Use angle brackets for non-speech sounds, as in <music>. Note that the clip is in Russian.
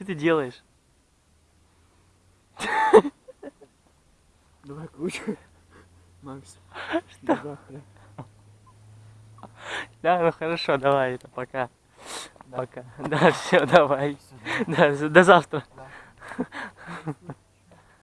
Что ты делаешь? Давай круче. Макс. Что? до. Да, ну хорошо, давай, это пока. Пока. Да, все, давай. Да, до завтра. Да. <laughs>